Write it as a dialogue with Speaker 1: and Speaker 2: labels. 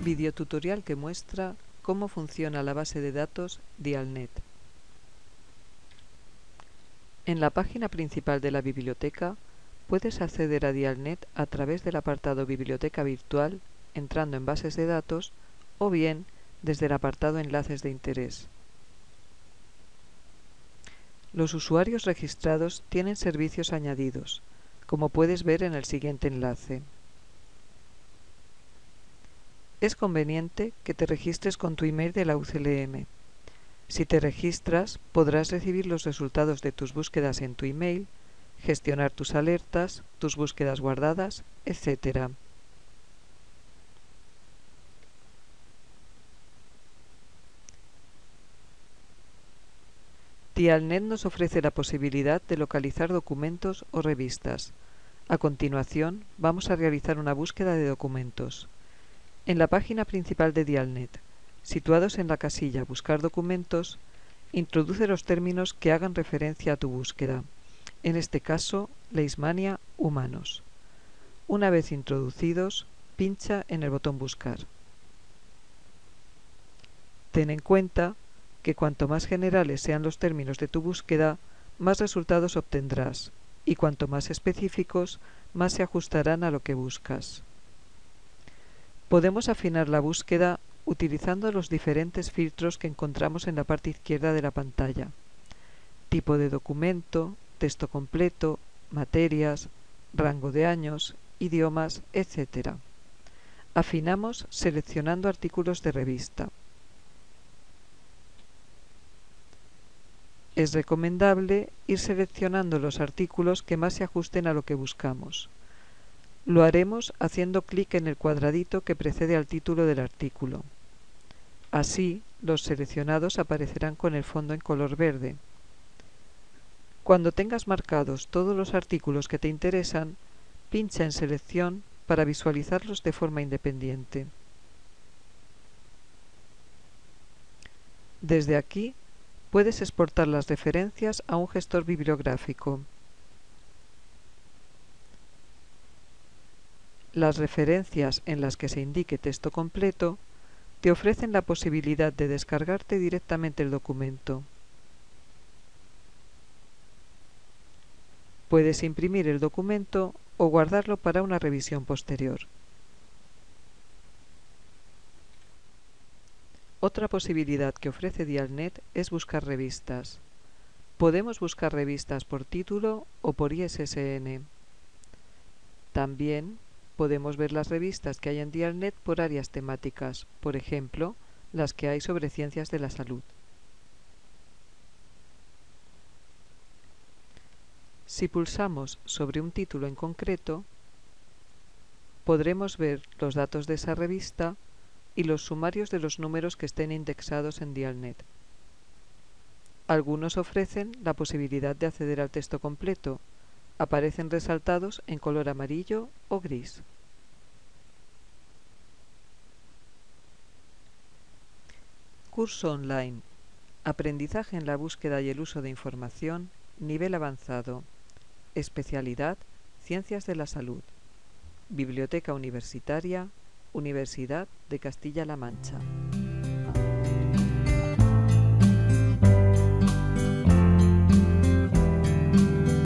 Speaker 1: Videotutorial que muestra cómo funciona la base de datos Dialnet. En la página principal de la biblioteca puedes acceder a Dialnet a través del apartado Biblioteca Virtual entrando en Bases de datos o bien desde el apartado Enlaces de interés. Los usuarios registrados tienen servicios añadidos, como puedes ver en el siguiente enlace. Es conveniente que te registres con tu email de la UCLM. Si te registras, podrás recibir los resultados de tus búsquedas en tu email, gestionar tus alertas, tus búsquedas guardadas, etc. Dialnet nos ofrece la posibilidad de localizar documentos o revistas. A continuación, vamos a realizar una búsqueda de documentos. En la página principal de Dialnet, situados en la casilla Buscar documentos, introduce los términos que hagan referencia a tu búsqueda, en este caso, Leishmania humanos. Una vez introducidos, pincha en el botón Buscar. Ten en cuenta que cuanto más generales sean los términos de tu búsqueda, más resultados obtendrás, y cuanto más específicos, más se ajustarán a lo que buscas. Podemos afinar la búsqueda utilizando los diferentes filtros que encontramos en la parte izquierda de la pantalla. Tipo de documento, texto completo, materias, rango de años, idiomas, etc. Afinamos seleccionando artículos de revista. Es recomendable ir seleccionando los artículos que más se ajusten a lo que buscamos. Lo haremos haciendo clic en el cuadradito que precede al título del artículo. Así, los seleccionados aparecerán con el fondo en color verde. Cuando tengas marcados todos los artículos que te interesan, pincha en Selección para visualizarlos de forma independiente. Desde aquí puedes exportar las referencias a un gestor bibliográfico. Las referencias en las que se indique texto completo te ofrecen la posibilidad de descargarte directamente el documento. Puedes imprimir el documento o guardarlo para una revisión posterior. Otra posibilidad que ofrece Dialnet es buscar revistas. Podemos buscar revistas por título o por ISSN. También podemos ver las revistas que hay en Dialnet por áreas temáticas, por ejemplo, las que hay sobre ciencias de la salud. Si pulsamos sobre un título en concreto, podremos ver los datos de esa revista y los sumarios de los números que estén indexados en Dialnet. Algunos ofrecen la posibilidad de acceder al texto completo. Aparecen resaltados en color amarillo o gris. Curso online. Aprendizaje en la búsqueda y el uso de información. Nivel avanzado. Especialidad. Ciencias de la salud. Biblioteca Universitaria Universidad de Castilla-La Mancha.